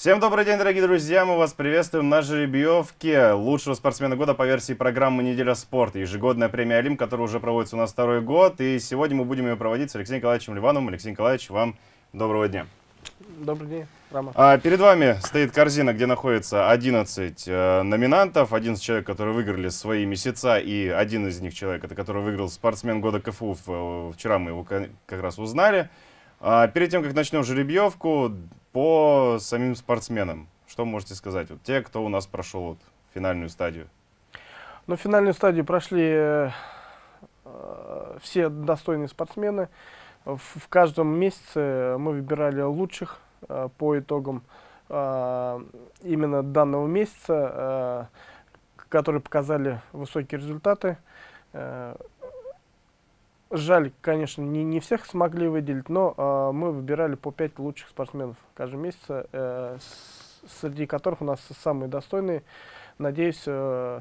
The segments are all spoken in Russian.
Всем добрый день, дорогие друзья! Мы вас приветствуем на жеребьевке лучшего спортсмена года по версии программы «Неделя спорта». Ежегодная премия «Олимп», которая уже проводится у нас второй год. И сегодня мы будем ее проводить с Алексеем Николаевичем Ливановым. Алексей Николаевич, вам доброго дня. Добрый день, Рома. А, перед вами стоит корзина, где находится 11 э, номинантов. 11 человек, которые выиграли свои месяца. И один из них человек, это который выиграл спортсмен года КФУ. Вчера мы его как раз узнали. А, перед тем, как начнем жеребьевку, по самим спортсменам, что можете сказать? Вот те, кто у нас прошел вот финальную стадию. Ну, финальную стадию прошли э, все достойные спортсмены. В, в каждом месяце мы выбирали лучших э, по итогам э, именно данного месяца, э, которые показали высокие результаты. Жаль, конечно, не, не всех смогли выделить, но э, мы выбирали по 5 лучших спортсменов каждый месяц, э, среди которых у нас самые достойные. Надеюсь, э,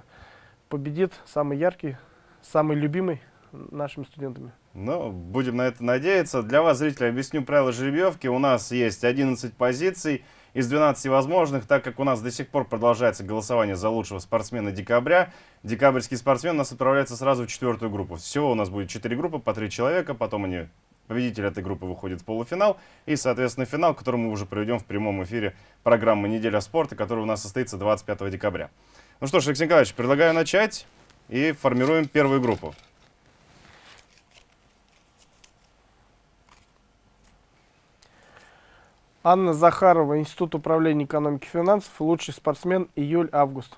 победит самый яркий, самый любимый нашими студентами. Ну, будем на это надеяться. Для вас, зрители, объясню правила жеребьевки. У нас есть 11 позиций из 12 возможных, так как у нас до сих пор продолжается голосование за лучшего спортсмена декабря, декабрьский спортсмен у нас отправляется сразу в четвертую группу. Всего у нас будет 4 группы по 3 человека, потом они, победитель этой группы выходит в полуфинал, и, соответственно, финал, который мы уже проведем в прямом эфире программы «Неделя спорта», который у нас состоится 25 декабря. Ну что ж, Алексей Николаевич, предлагаю начать и формируем первую группу. Анна Захарова, Институт управления экономики и финансов, лучший спортсмен, июль-август.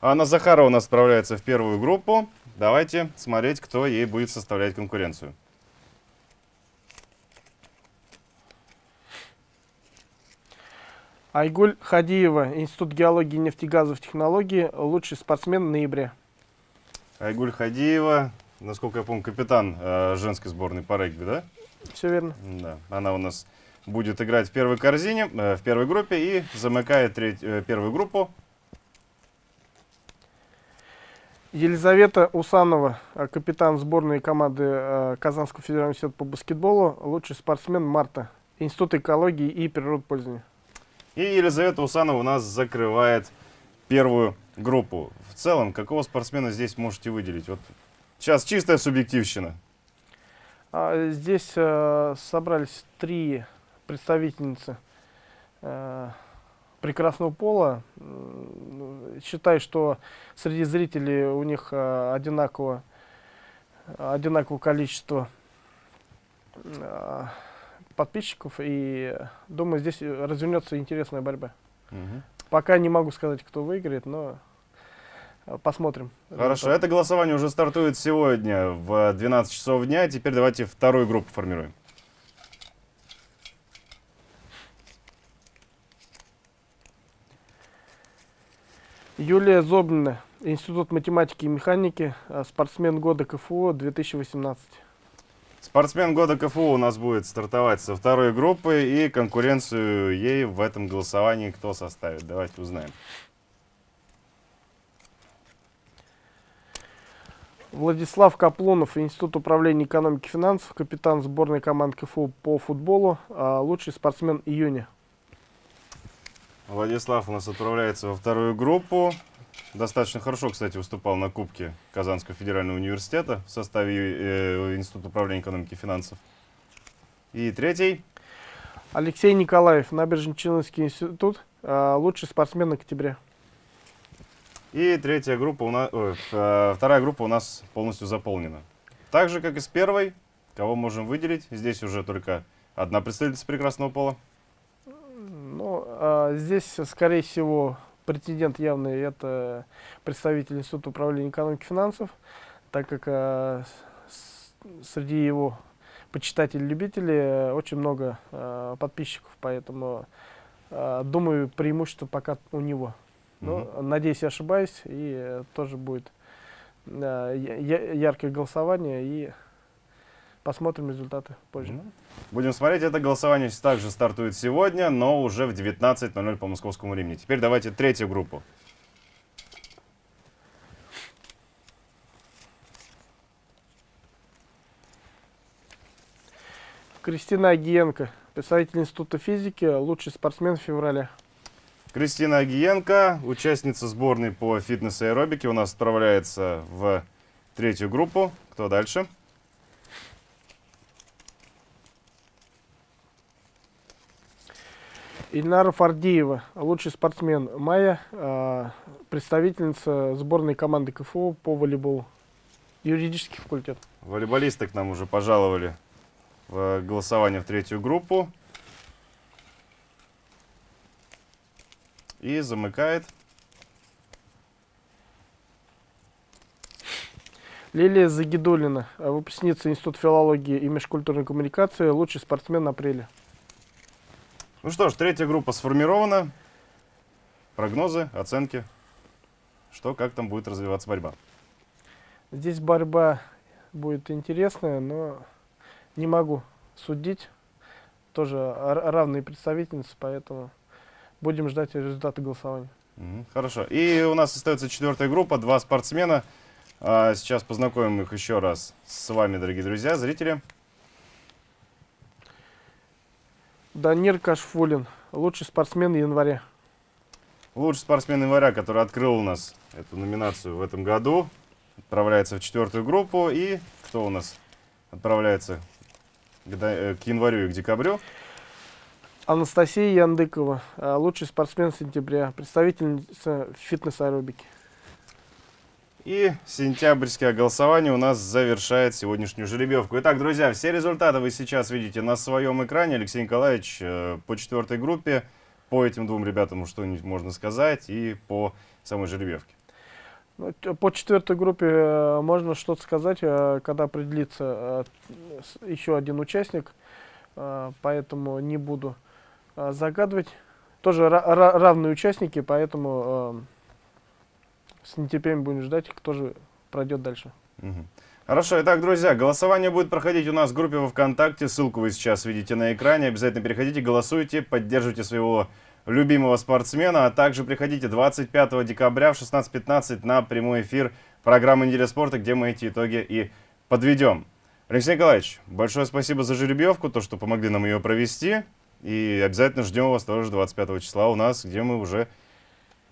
Анна Захарова у нас отправляется в первую группу. Давайте смотреть, кто ей будет составлять конкуренцию. Айгуль Хадиева, Институт геологии и нефтегазовых технологий, лучший спортсмен ноября. Айгуль Хадиева, насколько я помню, капитан э, женской сборной по регби, да? Все верно. Да, она у нас будет играть в первой корзине, э, в первой группе и замыкает треть, э, первую группу. Елизавета Усанова, э, капитан сборной команды Казанского федерального университета по баскетболу, лучший спортсмен Марта, Институт экологии и природопользования. И Елизавета Усанова у нас закрывает первую группу. В целом, какого спортсмена здесь можете выделить? Вот сейчас чистая субъективщина. А, здесь собрались три представительницы э, прекрасного пола. Считаю, что среди зрителей у них э, одинаково, одинаковое количество э, подписчиков. И думаю, здесь развернется интересная борьба. Угу. Пока не могу сказать, кто выиграет, но посмотрим. Хорошо, это голосование уже стартует сегодня в 12 часов дня. Теперь давайте вторую группу формируем. Юлия Зобнина, Институт математики и механики, а, спортсмен года КФУ 2018. Спортсмен года КФУ у нас будет стартовать со второй группы, и конкуренцию ей в этом голосовании кто составит? Давайте узнаем. Владислав Каплунов, Институт управления экономики и финансов, капитан сборной команд КФУ по футболу, а, лучший спортсмен июня. Владислав у нас отправляется во вторую группу. Достаточно хорошо, кстати, выступал на Кубке Казанского федерального университета в составе э, Института управления экономики и финансов. И третий. Алексей Николаев, Набережно-Челнинский институт, э, лучший спортсмен октября. И третья группа, у нас, э, вторая группа у нас полностью заполнена. Так же, как и с первой, кого можем выделить, здесь уже только одна представительница прекрасного пола. Ну, а здесь, скорее всего, претендент явный это представитель Института управления экономики и финансов, так как а, с, среди его почитателей-любителей очень много а, подписчиков, поэтому а, думаю, преимущество пока у него. Но, mm -hmm. надеюсь, я ошибаюсь, и тоже будет а, яркое голосование, и Посмотрим результаты позже. Будем смотреть. Это голосование также стартует сегодня, но уже в 19.00 по московскому времени. Теперь давайте третью группу. Кристина Агиенко, представитель Института физики, лучший спортсмен в феврале. Кристина Агиенко, участница сборной по фитнес и аэробике, у нас отправляется в третью группу. Кто дальше? Ильнара Фардиева, лучший спортсмен Майя, э, представительница сборной команды КФУ по волейболу. Юридический факультет. Волейболисты к нам уже пожаловали в голосование в третью группу. И замыкает Лилия Загидулина, выпускница Института филологии и межкультурной коммуникации, лучший спортсмен апреля. Ну что ж, третья группа сформирована. Прогнозы, оценки. Что, как там будет развиваться борьба? Здесь борьба будет интересная, но не могу судить. Тоже равные представительницы, поэтому будем ждать результаты голосования. Хорошо. И у нас остается четвертая группа, два спортсмена. А, Сейчас познакомим их еще раз с вами, дорогие друзья, зрители. Данир Кашфулин, лучший спортсмен января. Лучший спортсмен января, который открыл у нас эту номинацию в этом году, отправляется в четвертую группу. И кто у нас отправляется к, э, январю и к декабрю? Анастасия Яндыкова, э, лучший спортсмен сентября, представительница фитнес-аэробики. И сентябрьское голосование у нас завершает сегодняшнюю жеребьевку. Итак, друзья, все результаты вы сейчас видите на своем экране. Алексей Николаевич э, по четвертой группе, по этим двум ребятам что-нибудь можно сказать и по самой жеребьевке. Ну, По четвертой группе э, можно что-то сказать, э, когда определится еще один участник, поэтому не буду загадывать. Тоже ра- ра- равные участники, поэтому с нетерпением будем ждать, кто же пройдет дальше. Хорошо, итак, друзья, голосование будет проходить у нас в группе во ВКонтакте. Ссылку вы сейчас видите на экране. Обязательно переходите, голосуйте, поддерживайте своего любимого спортсмена. А также приходите 25 декабря в 16.15 на прямой эфир программы «Неделя спорта», где мы эти итоги и подведем. Алексей Николаевич, большое спасибо за жеребьевку, то, что помогли нам ее провести. И обязательно ждем вас тоже 25 числа у нас, где мы уже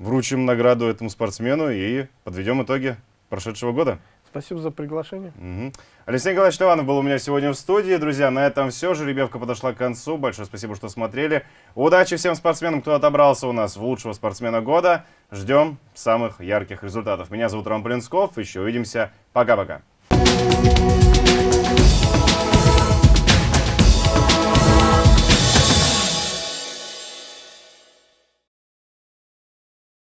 вручим награду этому спортсмену и подведем итоги прошедшего года. Спасибо за приглашение. Мгм. Алексей Николаевич Ливанов был у меня сегодня в студии. Друзья, на этом все. Жеребьевка подошла к концу. Большое спасибо, что смотрели. Удачи всем спортсменам, кто отобрался у нас в лучшего спортсмена года. Ждем самых ярких результатов. Меня зовут Роман Полинсков. Еще увидимся. Пока-пока.